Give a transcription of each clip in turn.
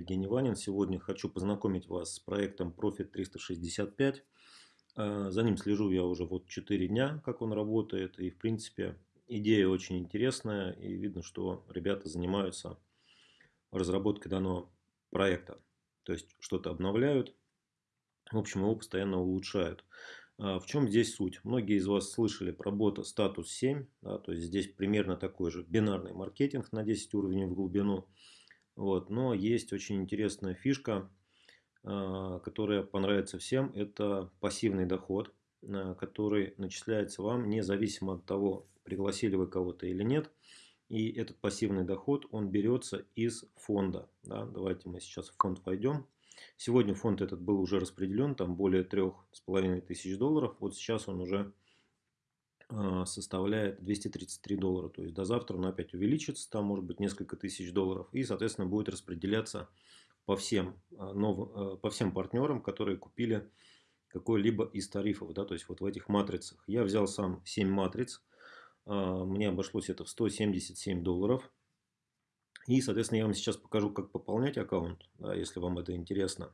Евгений Ванин. Сегодня хочу познакомить вас с проектом Profit 365. А, за ним слежу я уже вот 4 дня, как он работает. И в принципе идея очень интересная. И видно, что ребята занимаются разработкой данного проекта. То есть что-то обновляют. В общем, его постоянно улучшают. А, в чем здесь суть? Многие из вас слышали про бота статус 7. Да, то есть здесь примерно такой же бинарный маркетинг на 10 уровней в глубину. Вот. Но есть очень интересная фишка, а, которая понравится всем. Это пассивный доход, а, который начисляется вам независимо от того, пригласили вы кого-то или нет. И этот пассивный доход, он берется из фонда. Да? Давайте мы сейчас в фонд войдем. Сегодня фонд этот был уже распределен, там более трех с половиной тысяч долларов. Вот сейчас он уже составляет 233 доллара. То есть до завтра он опять увеличится, там может быть несколько тысяч долларов. И, соответственно, будет распределяться по всем, а, новым, а, по всем партнерам, которые купили какой-либо из тарифов. Да, то есть вот в этих матрицах. Я взял сам 7 матриц. Мне обошлось это в 177 долларов. И, соответственно, я вам сейчас покажу, как пополнять аккаунт, да, если вам это интересно.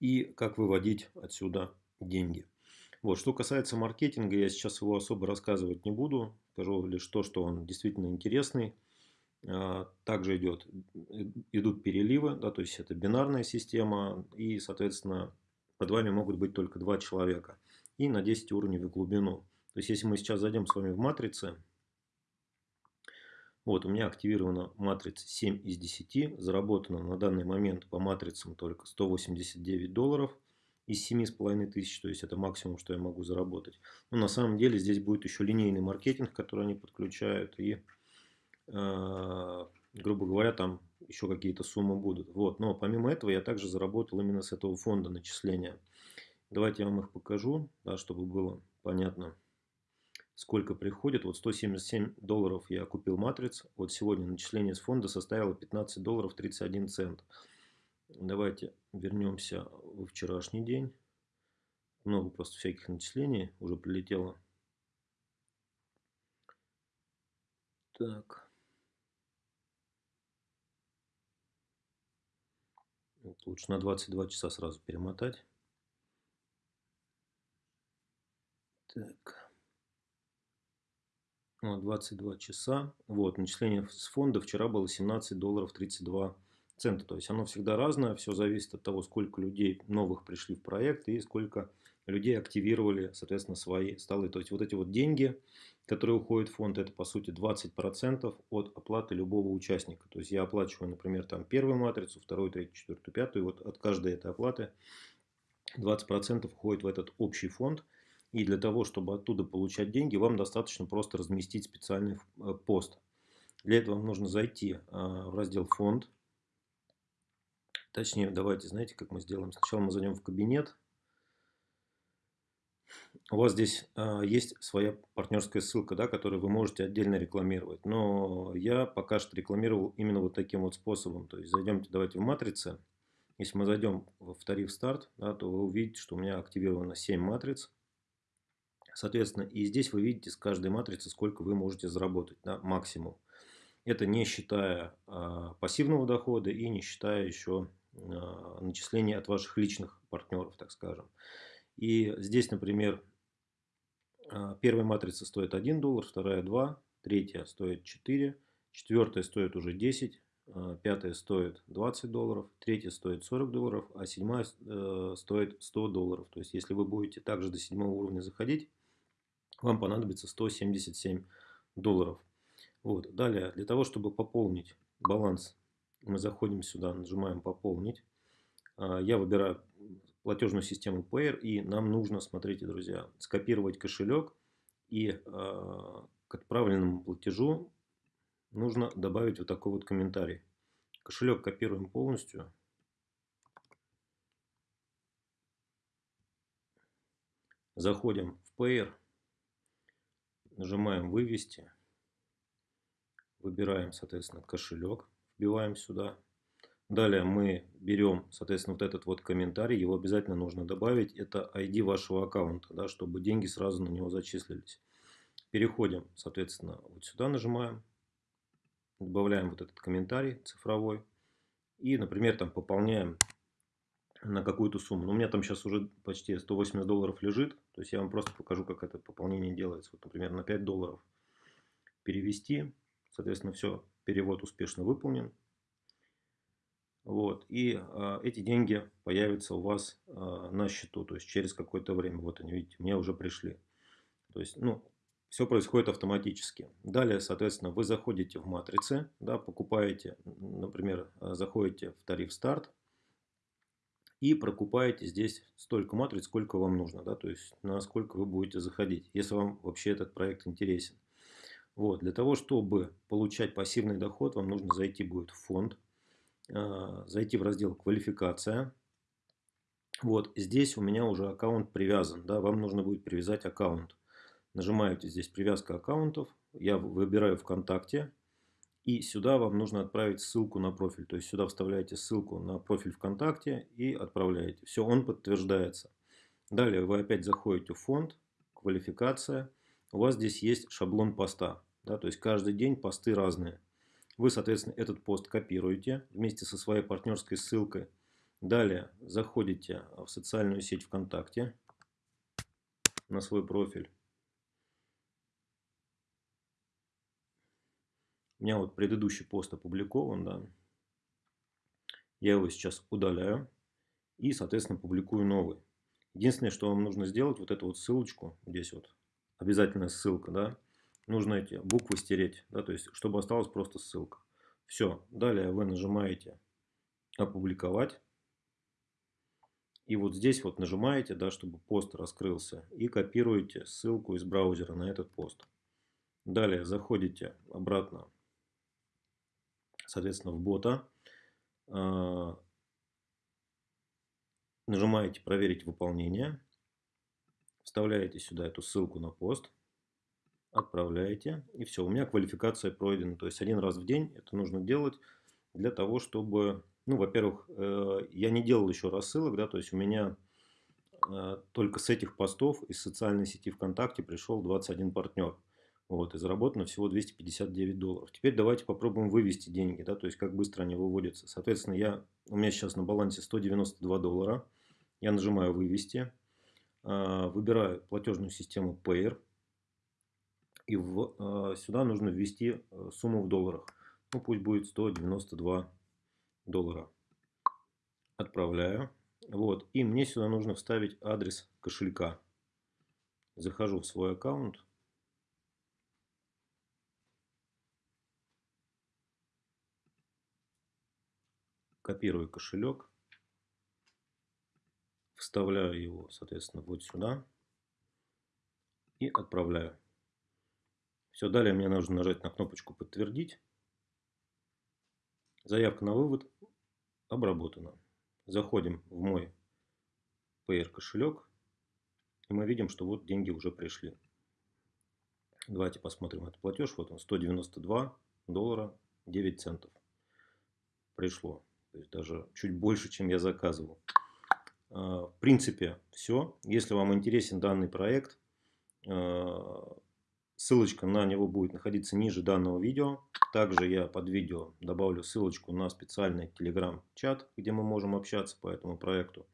И как выводить отсюда деньги. Вот, что касается маркетинга, я сейчас его особо рассказывать не буду. Скажу лишь то, что он действительно интересный. А, также идет, идут переливы, да, то есть это бинарная система. И, соответственно, под вами могут быть только два человека. И на 10 уровней в глубину. То есть, если мы сейчас зайдем с вами в матрицы, вот, у меня активирована матрица 7 из 10, заработано на данный момент по матрицам только 189 долларов из 7,5 тысяч, то есть это максимум, что я могу заработать. Но на самом деле здесь будет еще линейный маркетинг, который они подключают, и, э, грубо говоря, там еще какие-то суммы будут. Вот. Но помимо этого я также заработал именно с этого фонда начисления. Давайте я вам их покажу, да, чтобы было понятно, сколько приходит. Вот 177 долларов я купил матриц. Вот сегодня начисление с фонда составило 15 долларов 31 цент. Давайте вернемся во вчерашний день. Много просто всяких начислений уже прилетело. Так. Вот лучше на 22 часа сразу перемотать. Так. 22 часа. Вот, начисление с фонда вчера было 17 долларов 32 цента. То есть оно всегда разное, все зависит от того, сколько людей новых пришли в проект и сколько людей активировали, соответственно, свои столы. То есть вот эти вот деньги, которые уходят в фонд, это по сути 20% от оплаты любого участника. То есть я оплачиваю, например, там первую матрицу, вторую, третью, четвертую, пятую. Вот от каждой этой оплаты 20% уходит в этот общий фонд. И для того, чтобы оттуда получать деньги, вам достаточно просто разместить специальный э, пост. Для этого вам нужно зайти а, в раздел «Фонд», Точнее, давайте, знаете, как мы сделаем? Сначала мы зайдем в кабинет. У вас здесь а, есть своя партнерская ссылка, да, которую вы можете отдельно рекламировать. Но я пока что рекламировал именно вот таким вот способом. То есть зайдемте, давайте в матрицы. Если мы зайдем в тариф старт, да, то вы увидите, что у меня активировано 7 матриц. Соответственно, и здесь вы видите с каждой матрицы, сколько вы можете заработать, да, максимум. Это не считая а, пассивного дохода и не считая еще начисления от ваших личных партнеров, так скажем. И здесь, например, а, первая матрица стоит 1 доллар, вторая 2, третья стоит 4, четвертая стоит уже 10, а, пятая стоит 20 долларов, третья стоит 40 долларов, а седьмая э, стоит 100 долларов. То есть, если вы будете также до седьмого уровня заходить, вам понадобится 177 долларов. Вот. Далее, для того, чтобы пополнить баланс мы заходим сюда, нажимаем «Пополнить». А, я выбираю платежную систему Payer, и нам нужно, смотрите, друзья, скопировать кошелек, и а, к отправленному платежу нужно добавить вот такой вот комментарий. Кошелек копируем полностью. Заходим в Payer, нажимаем «Вывести», выбираем, соответственно, кошелек вбиваем сюда. Далее мы берем, соответственно, вот этот вот комментарий, его обязательно нужно добавить. Это ID вашего аккаунта, да, чтобы деньги сразу на него зачислились. Переходим, соответственно, вот сюда нажимаем. Добавляем вот этот комментарий цифровой. И, например, там пополняем на какую-то сумму. Но у меня там сейчас уже почти 180 долларов лежит. То есть я вам просто покажу, как это пополнение делается. Вот, например, на 5 долларов перевести. Соответственно, все, перевод успешно выполнен. Вот, и э, эти деньги появятся у вас э, на счету, то есть через какое-то время. Вот они, видите, мне уже пришли. То есть, ну, все происходит автоматически. Далее, соответственно, вы заходите в матрицы, да, покупаете, например, заходите в тариф старт и прокупаете здесь столько матриц, сколько вам нужно, да, то есть насколько вы будете заходить, если вам вообще этот проект интересен. Вот, для того, чтобы получать пассивный доход, вам нужно зайти будет в фонд, а, зайти в раздел «Квалификация». Вот здесь у меня уже аккаунт привязан. Да, вам нужно будет привязать аккаунт. Нажимаете здесь «Привязка аккаунтов». Я выбираю ВКонтакте. И сюда вам нужно отправить ссылку на профиль. То есть сюда вставляете ссылку на профиль ВКонтакте и отправляете. Все, он подтверждается. Далее вы опять заходите в фонд, квалификация. У вас здесь есть шаблон поста. Да, то есть каждый день посты разные. Вы, соответственно, этот пост копируете вместе со своей партнерской ссылкой. Далее заходите в социальную сеть ВКонтакте на свой профиль. У меня вот предыдущий пост опубликован, да. Я его сейчас удаляю и, соответственно, публикую новый. Единственное, что вам нужно сделать, вот эту вот ссылочку, здесь вот, обязательная ссылка, да, нужно эти буквы стереть, да, то есть, чтобы осталась просто ссылка. Все, далее вы нажимаете опубликовать. И вот здесь вот нажимаете, да, чтобы пост раскрылся, и копируете ссылку из браузера на этот пост. Далее заходите обратно, соответственно, в бота. А, нажимаете «Проверить выполнение». Вставляете сюда эту ссылку на пост отправляете, и все, у меня квалификация пройдена. То есть один раз в день это нужно делать для того, чтобы, ну, во-первых, э, я не делал еще рассылок, да, то есть у меня э, только с этих постов из социальной сети ВКонтакте пришел 21 партнер. Вот, и заработано всего 259 долларов. Теперь давайте попробуем вывести деньги, да, то есть как быстро они выводятся. Соответственно, я, у меня сейчас на балансе 192 доллара. Я нажимаю «Вывести», выбираю платежную систему Payer, и в, э, сюда нужно ввести э, сумму в долларах. Ну, пусть будет 192 доллара. Отправляю. Вот. И мне сюда нужно вставить адрес кошелька. Захожу в свой аккаунт. Копирую кошелек. Вставляю его, соответственно, вот сюда. И отправляю. Все, далее мне нужно нажать на кнопочку «Подтвердить». Заявка на вывод обработана. Заходим в мой PR кошелек. И мы видим, что вот деньги уже пришли. Давайте посмотрим этот платеж. Вот он, 192 доллара 9 центов. Пришло. То есть даже чуть больше, чем я заказывал. А, в принципе, все. Если вам интересен данный проект, а, Ссылочка на него будет находиться ниже данного видео. Также я под видео добавлю ссылочку на специальный телеграм-чат, где мы можем общаться по этому проекту.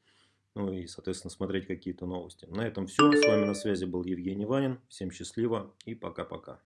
Ну и, соответственно, смотреть какие-то новости. На этом все. С вами на связи был Евгений Ванин. Всем счастливо и пока-пока.